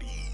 Peace.